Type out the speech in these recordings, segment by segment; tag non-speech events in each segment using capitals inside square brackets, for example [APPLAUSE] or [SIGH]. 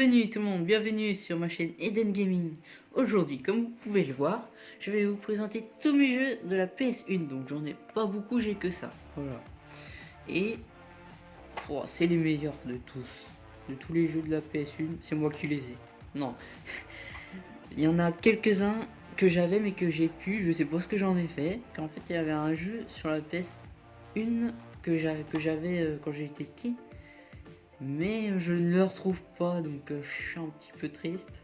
Bienvenue tout le monde, bienvenue sur ma chaîne Eden Gaming. Aujourd'hui, comme vous pouvez le voir, je vais vous présenter tous mes jeux de la PS1. Donc j'en ai pas beaucoup, j'ai que ça. Voilà. Et c'est les meilleurs de tous. De tous les jeux de la PS1, c'est moi qui les ai. Non. [LAUGHS] il y en a quelques-uns que j'avais mais que j'ai pu, je sais pas ce que j'en ai fait. Qu'en fait il y avait un jeu sur la PS1 que j'avais euh, quand j'étais petit mais je ne le retrouve pas donc euh, je suis un petit peu triste.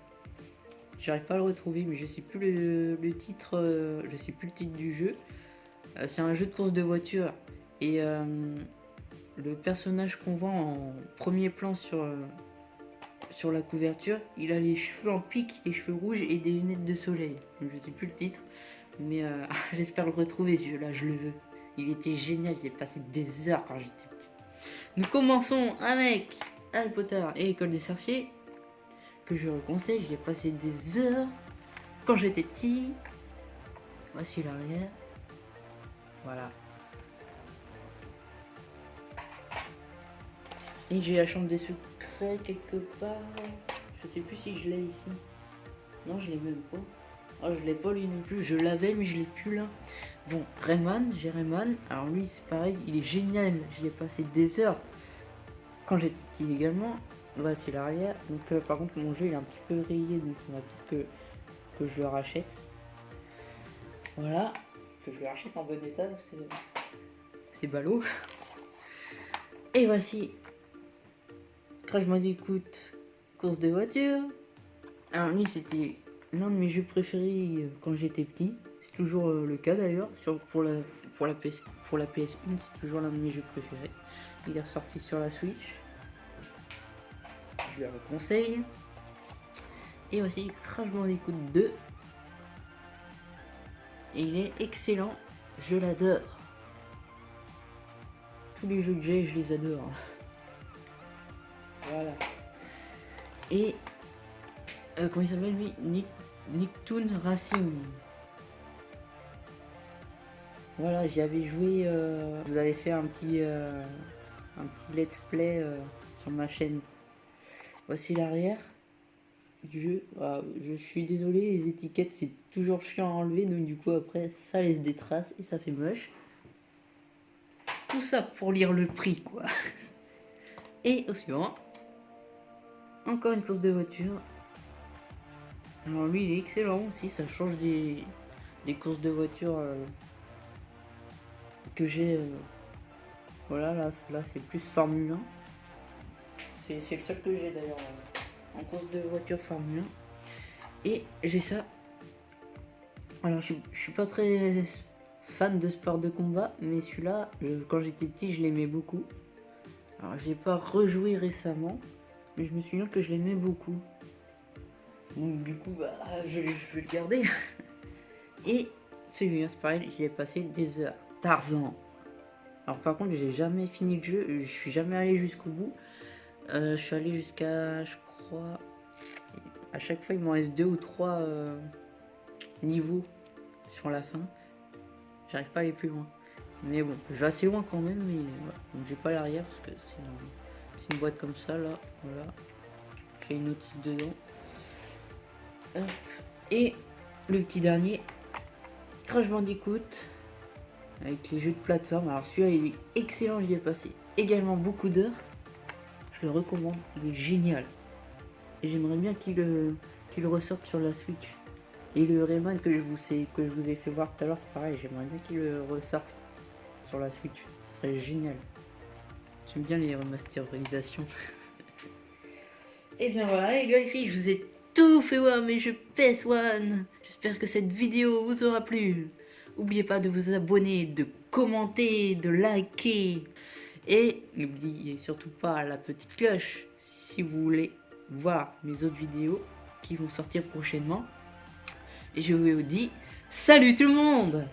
J'arrive pas à le retrouver mais je sais plus le, titre euh, je sais plus le titre du jeu. Euh, c'est un jeu de course de voiture. Et le personnage qu'on voit en premier plan sur la couverture il a les cheveux en pique les cheveux rouges et des lunettes de soleil. Donc, je sais plus le titre mais [LAUGHS] j'espère le retrouver. Ce jeu là je le veux. Il était génial j'ai passé des heures quand j'étais petit nous commençons avec Harry Potter et École des sorciers, que je conseille, j'y ai passé des heures quand j'étais petit. Voici l'arrière. Voilà. Et j'ai la chambre des secrets quelque part. Je sais plus si je l'ai ici. Non, je l'ai même pas. Oh, je l'ai pas lui non plus. Je l'avais, mais je l'ai plus là. Bon, Rayman, j'ai Rayman. Alors lui, c'est pareil, il est génial. J'y ai passé des heures quand j'étais petit également. Voici l'arrière. Donc euh, par contre, mon jeu il est un petit peu rayé, donc il faudra que je le rachète. Voilà. Que je le rachète en bon état parce que c'est ballot. Et voici Crash Bandicoot course de voiture. Alors lui, c'était l'un de mes jeux préférés euh, quand j'étais petit toujours euh, le cas d'ailleurs. Pour la, pour, la PS, pour la PS1, c'est toujours l'un de mes jeux préférés. Il est ressorti sur la Switch. Je le conseille. Et aussi Crash Bandicoot 2. Et il est excellent. Je l'adore. Tous les jeux que j'ai, je les adore. [LAUGHS] Voilà. Et euh, comment il s'appelle lui Nick, Nicktoon Racing. Voilà, j'y avais joué, euh, vous avez fait un petit, euh, un petit let's play sur ma chaîne. Voici l'arrière du jeu. Ah, je suis désolé, les étiquettes c'est toujours chiant à enlever, donc du coup après ça laisse des traces et ça fait moche. Tout ça pour lire le prix quoi. [LAUGHS] Et au suivant, encore une course de voiture. Alors lui il est excellent aussi, ça change des, des courses de voiture que j'ai euh, voilà là, c'est plus Formule 1 c'est le seul que j'ai d'ailleurs en course de voiture Formule 1 et j'ai ça. Alors je, suis pas très fan de sport de combat mais celui-là quand j'étais petit je l'aimais beaucoup. Alors j'ai pas rejoué récemment mais je me souviens que je l'aimais beaucoup donc du coup bah je, vais le garder [LAUGHS] et celui-là c'est pareil j'y ai passé des heures Tarzan. Alors par contre, j'ai jamais fini le jeu, je suis jamais allé jusqu'au bout. Euh, je suis allé jusqu'à, je crois, à chaque fois il m'en reste deux ou trois euh, niveaux sur la fin. J'arrive pas à aller plus loin. Mais bon, je vais assez loin quand même, mais Donc j'ai pas l'arrière parce que c'est une, boîte comme ça là. Voilà. J'ai une notice dedans. Et le petit dernier, Crash Bandicoot avec les jeux de plateforme. Alors celui-là il est excellent, j'y ai passé également beaucoup d'heures. Je le recommande, il est génial. J'aimerais bien qu'il euh, qu'il ressorte sur la Switch. Et le Rayman que je vous ai, que je vous ai fait voir tout à l'heure, c'est pareil, j'aimerais bien qu'il ressorte sur la Switch. Ce serait génial. J'aime bien les remasterisations. [LAUGHS] Et bien voilà les gars et filles, je vous ai tout fait voir mes jeux PS1. J'espère que cette vidéo vous aura plu. N'oubliez pas de vous abonner, de commenter, de liker. Et n'oubliez surtout pas la petite cloche si vous voulez voir mes autres vidéos qui vont sortir prochainement. Et je vous dis salut tout le monde